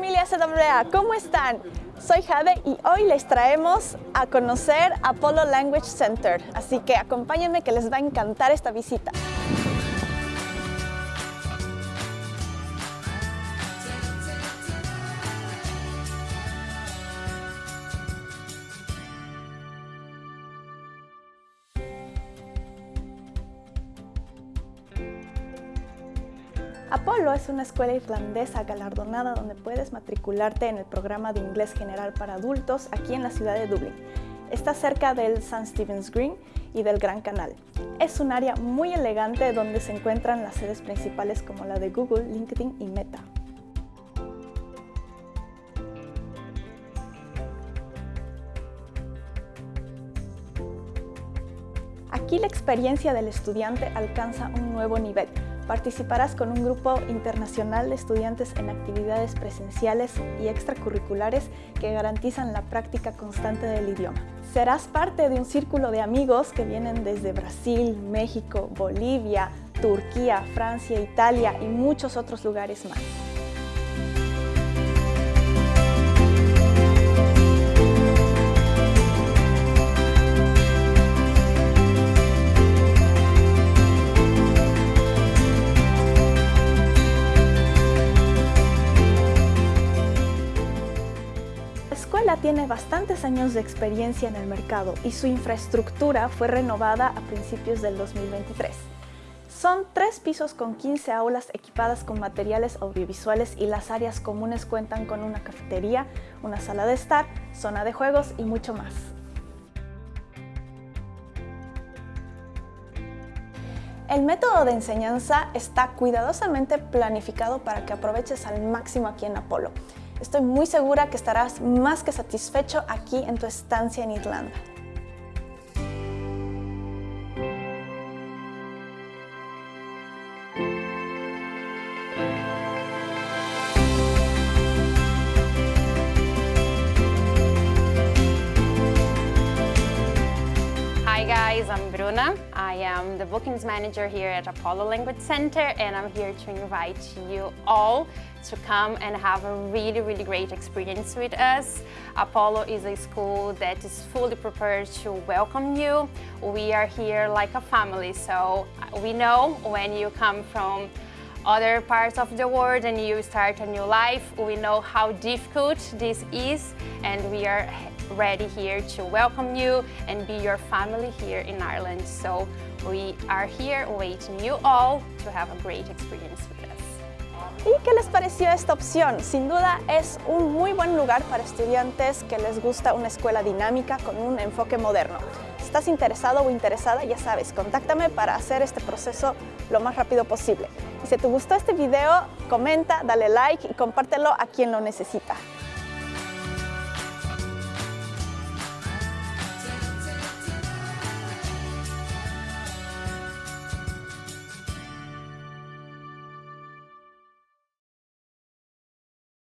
CWA, ¿cómo están? Soy Jade y hoy les traemos a conocer Apollo Language Center, así que acompáñenme que les va a encantar esta visita. Apolo es una escuela irlandesa galardonada donde puedes matricularte en el programa de inglés general para adultos aquí en la ciudad de Dublín. Está cerca del St. Stephen's Green y del Gran Canal. Es un área muy elegante donde se encuentran las sedes principales como la de Google, LinkedIn y Meta. Aquí la experiencia del estudiante alcanza un nuevo nivel, Participarás con un grupo internacional de estudiantes en actividades presenciales y extracurriculares que garantizan la práctica constante del idioma. Serás parte de un círculo de amigos que vienen desde Brasil, México, Bolivia, Turquía, Francia, Italia y muchos otros lugares más. Tiene bastantes años de experiencia en el mercado y su infraestructura fue renovada a principios del 2023. Son tres pisos con 15 aulas equipadas con materiales audiovisuales y las áreas comunes cuentan con una cafetería, una sala de estar, zona de juegos y mucho más. El método de enseñanza está cuidadosamente planificado para que aproveches al máximo aquí en Apolo. Estoy muy segura que estarás más que satisfecho aquí en tu estancia en Irlanda. Guys, I'm Bruna. I am the bookings manager here at Apollo Language Center and I'm here to invite you all to come and have a really, really great experience with us. Apollo is a school that is fully prepared to welcome you. We are here like a family, so we know when you come from other parts of the world and you start a new life, we know how difficult this is and we are ready here to welcome you and be your family here in Ireland. So we are here waiting you all to have a great experience with us. ¿Y qué les pareció esta opción? Sin duda es un muy buen lugar para estudiantes que les gusta una escuela dinámica con un enfoque moderno. Estás interesado o interesada, ya sabes, contáctame para hacer este proceso lo más rápido posible. Y si te gustó este video, comenta, dale like y compártelo a quien lo necesita.